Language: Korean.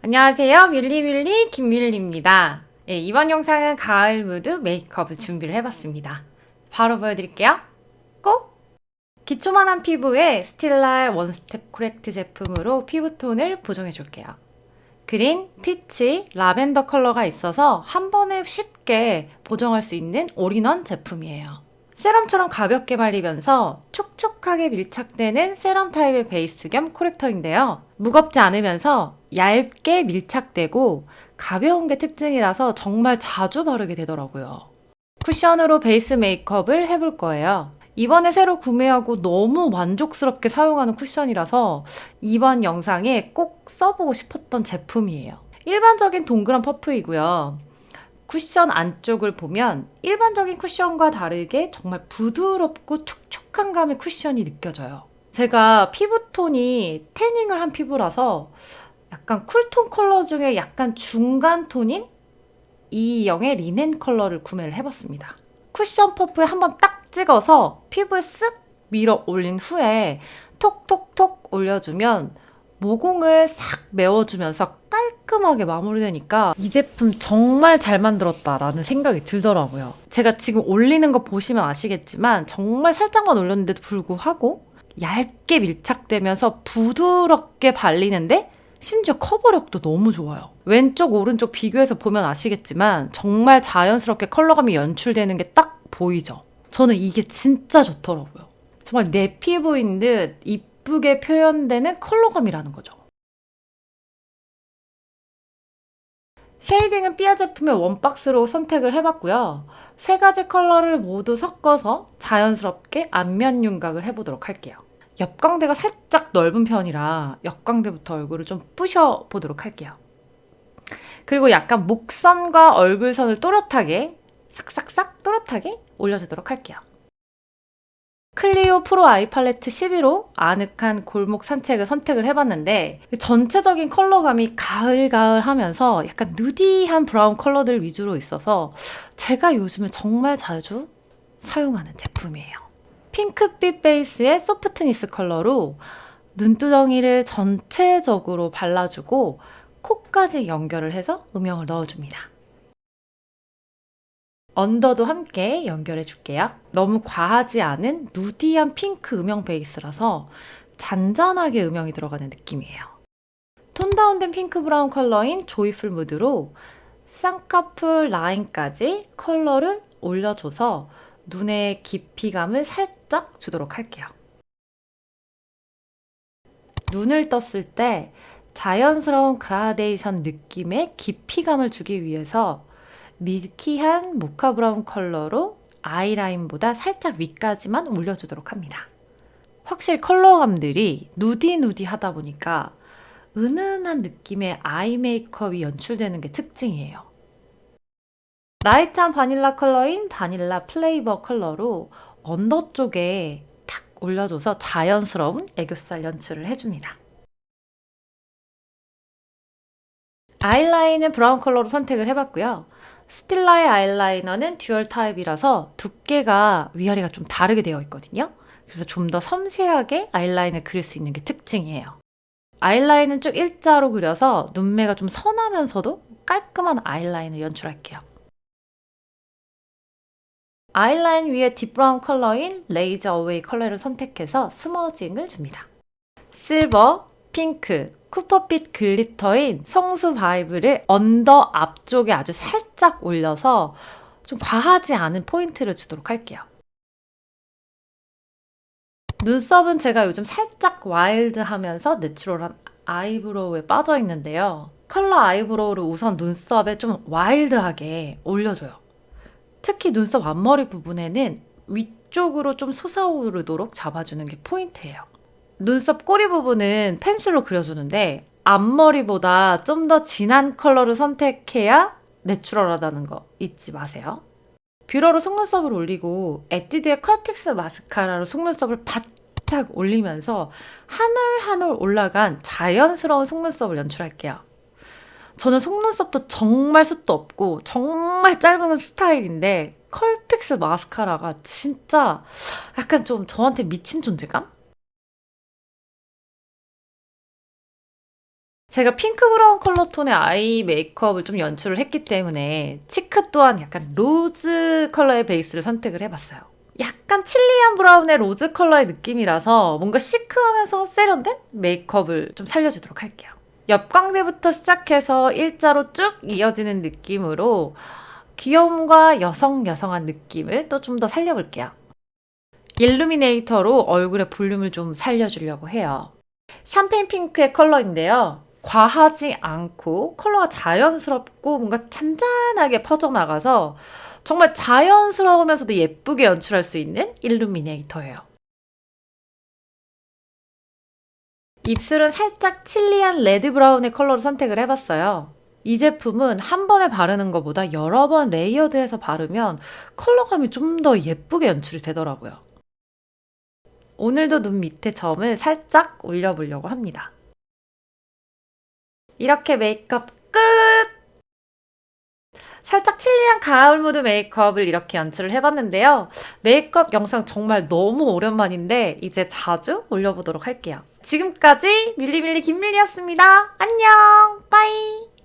안녕하세요. 뮬리뮬리 김뮬리입니다. 예, 이번 영상은 가을 무드 메이크업을 준비를 해봤습니다. 바로 보여드릴게요. 꼭! 기초만한 피부에 스틸라 원스텝 코렉트 제품으로 피부톤을 보정해줄게요. 그린, 피치, 라벤더 컬러가 있어서 한 번에 쉽게 보정할 수 있는 올인원 제품이에요. 세럼처럼 가볍게 발리면서 촉촉하게 밀착되는 세럼 타입의 베이스 겸 corrector인데요. 무겁지 않으면서 얇게 밀착되고 가벼운 게 특징이라서 정말 자주 바르게 되더라고요. 쿠션으로 베이스 메이크업을 해볼 거예요. 이번에 새로 구매하고 너무 만족스럽게 사용하는 쿠션이라서 이번 영상에 꼭 써보고 싶었던 제품이에요. 일반적인 동그란 퍼프이고요. 쿠션 안쪽을 보면 일반적인 쿠션과 다르게 정말 부드럽고 촉촉한 감의 쿠션이 느껴져요. 제가 피부톤이 태닝을 한 피부라서 약간 cool tone 컬러 중에 약간 중간 톤인 E2형의 리넨 컬러를 구매를 해봤습니다. 쿠션 퍼프에 한번 딱 찍어서 피부에 쓱 밀어 올린 후에 톡톡톡 올려주면 모공을 싹 메워주면서 깔끔하게 마무리되니까 이 제품 정말 잘 만들었다라는 생각이 들더라고요. 제가 지금 올리는 거 보시면 아시겠지만 정말 살짝만 올렸는데도 불구하고 얇게 밀착되면서 부드럽게 발리는데 심지어 커버력도 너무 좋아요. 왼쪽, 오른쪽 비교해서 보면 아시겠지만 정말 자연스럽게 컬러감이 연출되는 게 딱 보이죠? 저는 이게 진짜 좋더라고요. 정말 내 피부인 듯 이쁘게 표현되는 컬러감이라는 거죠. 쉐이딩은 삐아 제품의 원박스로 선택을 해봤고요. 세 가지 컬러를 모두 섞어서 자연스럽게 안면 윤곽을 해보도록 할게요. 옆광대가 살짝 넓은 편이라 옆광대부터 얼굴을 좀 부셔 보도록 할게요. 그리고 약간 목선과 얼굴선을 또렷하게 싹싹싹 또렷하게 올려주도록 할게요. 클리오 프로 아이 팔레트 11호 아늑한 골목 산책을 선택을 해봤는데 전체적인 컬러감이 가을가을 하면서 약간 누디한 브라운 컬러들 위주로 있어서 제가 요즘에 정말 자주 사용하는 제품이에요. 핑크빛 베이스의 소프트니스 컬러로 눈두덩이를 전체적으로 발라주고 코까지 연결을 해서 음영을 넣어줍니다. 언더도 함께 연결해 줄게요. 너무 과하지 않은 nudy한 핑크 음영 베이스라서 잔잔하게 음영이 들어가는 느낌이에요. 톤 다운된 핑크 브라운 컬러인 조이풀 무드로 쌍꺼풀 라인까지 컬러를 올려줘서 눈의 깊이감을 살짝 주도록 할게요. 눈을 떴을 때 자연스러운 그라데이션 느낌의 깊이감을 주기 위해서 milky한 모카 brown 컬러로 아이라인보다 살짝 위까지만 올려주도록 합니다. 확실히 컬러감들이 nudy nudy 하다 보니까 은은한 느낌의 eye 메이크업이 연출되는 게 특징이에요. light한 바닐라 컬러인 바닐라 flavor 컬러로 under 쪽에 탁 올려줘서 자연스러운 애교살 연출을 해줍니다. 아이라인은 brown 컬러로 선택을 해봤고요. 스틸라의 아이라이너는 dual 타입이라서 두께가 위아래가 좀 다르게 되어 있거든요. 그래서 좀 더 섬세하게 아이라인을 그릴 수 있는 게 특징이에요. 아이라인은 쭉 일자로 그려서 눈매가 좀 선하면서도 깔끔한 아이라인을 연출할게요. 아이라인 위에 deep brown 컬러인 레이저 away 컬러를 선택해서 smudging을 줍니다. 실버, 핑크, copper빛 glitter인 성수 vibe를 under 앞쪽에 아주 살짝 올려서 좀 과하지 않은 포인트를 주도록 할게요. 눈썹은 제가 요즘 살짝 wild하면서 natural한 eyebrow에 빠져 있는데요. 컬러 eyebrow를 우선 눈썹에 좀 wild하게 올려줘요. 특히 눈썹 앞머리 부분에는 위쪽으로 좀 솟아오르도록 잡아주는 게 포인트예요. 눈썹 꼬리 부분은 pencil로 그려주는데 앞머리보다 좀 더 진한 컬러를 선택해야 natural하다는 거 잊지 마세요. 뷰러로 속눈썹을 올리고 에뛰드의 컬픽스 마스카라로 속눈썹을 바짝 올리면서 하늘 하늘 올라간 자연스러운 속눈썹을 연출할게요. 저는 속눈썹도 정말 숱도 없고 정말 짧은 스타일인데 컬픽스 마스카라가 진짜 약간 좀 저한테 미친 존재감? 제가 핑크 brown 컬러 톤의 eye 메이크업을 좀 연출을 했기 때문에 cheek 또한 약간 rose 컬러의 베이스를 선택을 해봤어요. 약간 chilly한 brown의 rose 컬러의 느낌이라서 뭔가 chic하면서 세련된 메이크업을 좀 살려주도록 할게요. 옆광대부터 시작해서 일자로 쭉 이어지는 느낌으로 귀여움과 여성 여성한 느낌을 또 좀 더 살려볼게요. illuminator로 얼굴의 볼륨을 좀 살려주려고 해요. 샴페인 핑크의 컬러인데요. 과하지 않고 컬러가 자연스럽고 뭔가 잔잔하게 퍼져나가서 정말 자연스러우면서도 예쁘게 연출할 수 있는 illuminator예요. 입술은 살짝 chilly한 red brown의 컬러를 선택을 해봤어요. 이 제품은 한 번에 바르는 것보다 여러 번 layered해서 바르면 컬러감이 좀 더 예쁘게 연출이 되더라고요. 오늘도 눈 밑에 점을 살짝 올려보려고 합니다. 이렇게 메이크업 끝! 살짝 chilly한 가을 무드 메이크업을 이렇게 연출을 해봤는데요. 메이크업 영상 정말 너무 오랜만인데 이제 자주 올려보도록 할게요. 지금까지 밀리밀리 김밀리였습니다. 안녕! bye!